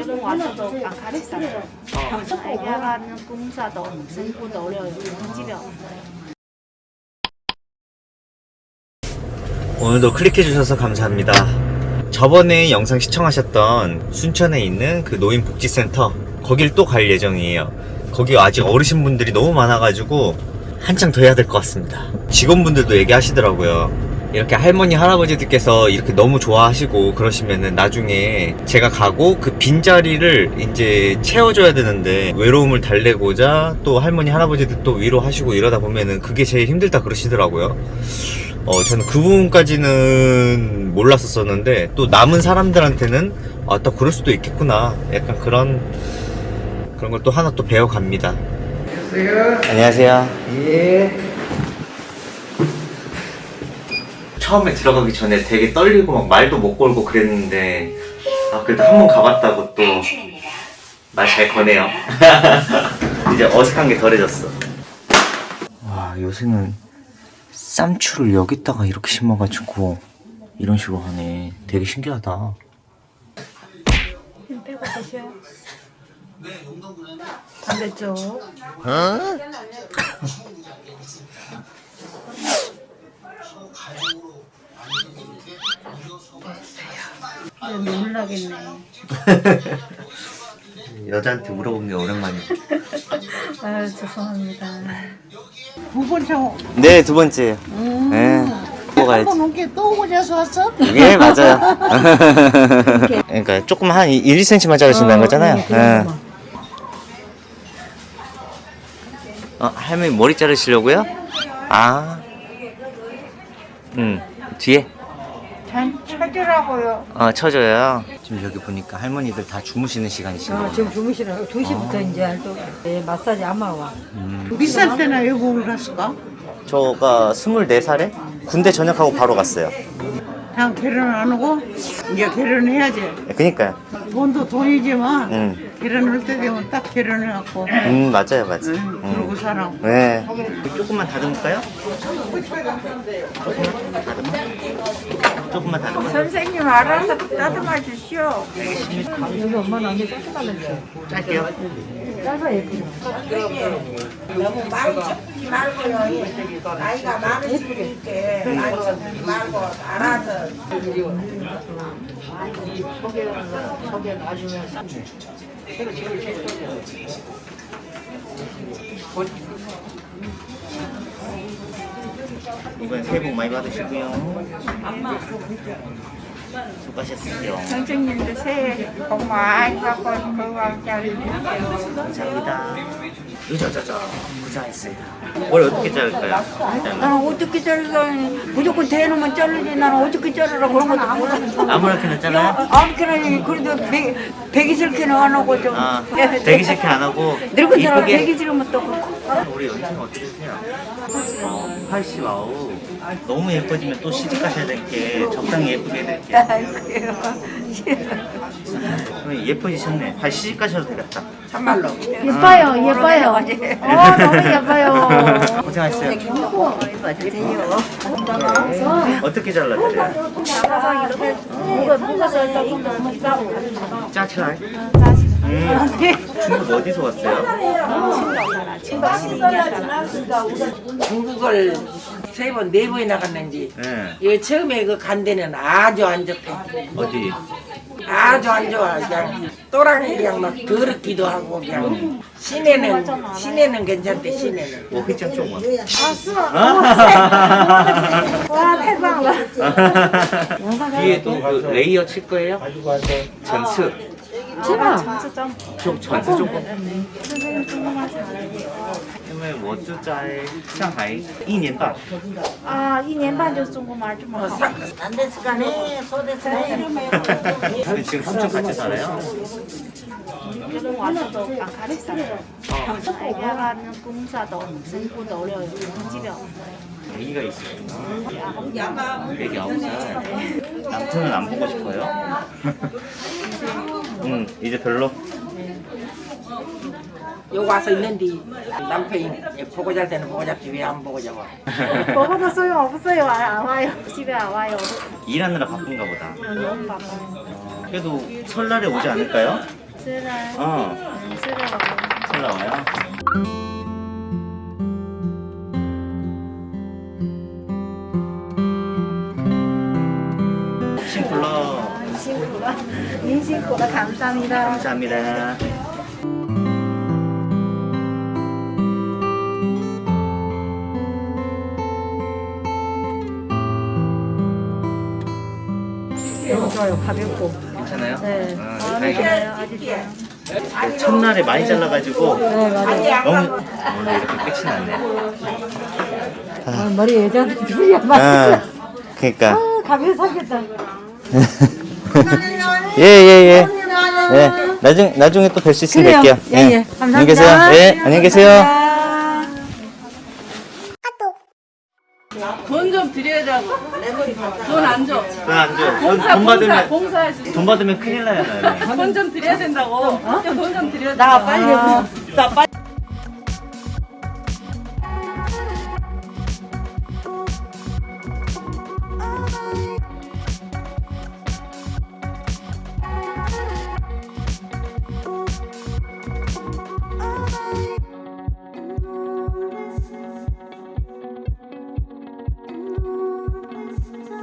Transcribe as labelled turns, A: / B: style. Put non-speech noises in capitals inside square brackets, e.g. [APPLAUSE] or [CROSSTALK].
A: 여기 와서도 안 같이 살아요. 아이가 가는 공사도 전부도 어려워요. 집에.
B: 오늘도 클릭해주셔서 감사합니다. 저번에 영상 시청하셨던 순천에 있는 그 노인복지센터 거길 또 갈 예정이에요. 거기 아직 어르신분들이 너무 많아가지고 한창 더 해야 될 것 같습니다. 직원분들도 얘기하시더라고요. 이렇게 할머니 할아버지들께서 이렇게 너무 좋아하시고 그러시면은 나중에 제가 가고 그 빈자리를 이제 채워줘야 되는데 외로움을 달래고자 또 할머니 할아버지들 또 위로하시고 이러다 보면은 그게 제일 힘들다 그러시더라고요. 어, 저는 그 부분까지는 몰랐었었는데, 또 남은 사람들한테는, 아, 또 그럴 수도 있겠구나. 약간 그런, 그런 걸 또 하나 또 배워갑니다.
C: 안녕하세요.
B: 안녕하세요.
C: 예.
B: 처음에 들어가기 전에 되게 떨리고 막 말도 못 걸고 그랬는데, 아, 그래도 한 번 가봤다고 또 말 잘 거네요. [LAUGHS] 이제 어색한 게 덜해졌어. 와, 요새는 쌈추를 여기다가 이렇게 심어가지고 이런 식으로 하네. 되게 신기하다.
A: 힘 빼고 드셔요. 반대쪽. 이제 놀라겠네. [LAUGHS]
B: 여자한테 물어보는 게 오랜만이야. [LAUGHS]
A: 아유 죄송합니다.
C: 두 번째
B: 네, 두 번째. 네. 또 가야지.
C: 한번 온게 또 오고자서 왔어?
B: 예, 맞아요. [LAUGHS] 그러니까 조금 한 1, 2cm만 자르신다는 거잖아요. 예. 어, 할머니 머리 자르시려고요? 아. 음, 뒤에?
C: 잘 찾으라고요.
B: 어, 쳐줘요. 지금 여기 보니까 할머니들 다 주무시는 시간이신
D: 아,
B: 거예요.
D: 지금 주무시라고 2시부터 이제 또 네, 마사지 아마 와.
C: 비쌀 때나 외국을 갔을까?
B: 저가 24살에 군대 전역하고 바로 갔어요.
C: 다 결혼 안 하고 이제 결혼해야지.
B: 네, 그니까요.
C: 돈도 돈이지만
B: 음,
C: 결혼할 때 되면 딱 결혼해갖고
B: 음, 맞아요, 맞아요.
C: 응, 그러고 살아.
B: 네. 조금만 다듬을까요? 조금만 다듬어? 조금만 다듬어?
C: 선생님 알아서 따듬어 주시오.
D: 여기 엄마는 언니 짧게.
B: 짧게요.
D: 짧아 예쁘죠?
E: 너무 많이 섞지 말고요. 나이가 많으시니까 많이 섞지 말고 알아서
B: 이번에 새해 복 많이 받으시고요. 수고하셨어요.
C: 선생님도 새해 복 많이 받고 건강 잘 되세요.
B: 감사합니다. 으자자자, 부자했어요. 뭘 어떻게 자를까요?
D: 나는 어떻게 자르가 무조건 대놓으면 자르지 나는 어떻게 자르라 그런 것도 몰라.
B: 아무렇게나 잘라요?
D: 아무렇게나 그래도 배, 배기 싫게는 안 하고 좀.
B: 아, [LAUGHS] 싫게 안 하고
D: 늙은 사람
B: 이쁘게.
D: 배기 싫으면 또 그렇고.
B: 우리 연세는 어떻게 되세요? 어, 80, 아우. 너무 예뻐지면 또 시집 가셔야 될 게 적당히 예쁘게.
D: 아이고요.
B: 그럼 예뻐지셨네. 발 시집 가셔도 되겠다.
E: 참말로
A: 예뻐요, 예뻐요. 어, 너무 예뻐요.
B: 고생하셨어요.
D: 맞으세요.
B: 어떻게 잘라드려요?
A: 뭐가 뭐가 살짝 너무 짜고.
B: 짜치라이? 음, 중국 어디서 왔어요?
E: 중국을 세 번 네 번이나 갔는지
B: 네.
E: 이 처음에 그 간 데는 아주 안 좋대.
B: 어디?
E: 아주 안 좋아. 그냥 또랑이 그냥 막 더럽기도 하고 그냥 시내는 시내는 괜찮대 시내는.
B: 我会讲中文。
A: 哇，太棒了！ [LAUGHS]
B: 뒤에도 그 레이어 칠 거예요? 전츠.
D: 제발.
B: 좀 전츠 조금. 因为我住在上海一年半，
A: 啊，一年半就中国말좀好。
E: 안데스가네 소데스네.
B: 근데 지금 삼촌 같이 살아요?
A: 결혼 와서도 안 같이 살아요. 아이가 가는 공사도 전부도 어려워요. 집에 없어요.
B: 애기가 있으시구나. 애기 아홉 살. 남편은 안 보고 싶어요? 응, 이제 별로?
E: 여기 와서 있는데 남편이 보고 잘 때는 보고 잡지 왜 안 보고 잡아? [LAUGHS]
A: 먹어도 소용 없어요. 안, 안 와요. 집에 안 와요.
B: 일하느라 바쁜가 보다.
A: 너무 바빠요.
B: 그래도 설날에 오지 않을까요?
A: 쓰라.
B: 어,
A: 응, 쓰라고.
B: 잘 나와요. 신불러
A: 민식보다 민식보다 감사합니다.
B: 감사합니다.
A: 너무 좋아요. 가볍고.
B: 괜찮아요?
A: 네.
B: 아.
A: 아주 좋아요.
B: 첫날에 많이 잘라가지고
A: 네, 맞아요.
B: 너무 원래 이렇게 끝이 났네.
D: 아, 머리 여자들 둘이야 막.
B: 아, 그러니까.
D: 가면 사겠다.
B: 예 예 예. 예. 나중 나중에 또 뵐 수 있으면
D: 그래요.
B: 뵐게요.
D: 예, 예. 감사합니다.
B: 안녕히 계세요. 예, 안녕히 계세요.
F: 돈좀 드려야자고. 돈안 줘.
B: 돈안 줘. 돈,
F: 봉사,
B: 돈 받으면
F: 봉사해야지.
B: 돈 받으면 큰일 나요.
F: 돈 좀 드려야 된다고. 돈좀 드려야 된다고.
D: 나 빨리. 나 빨리.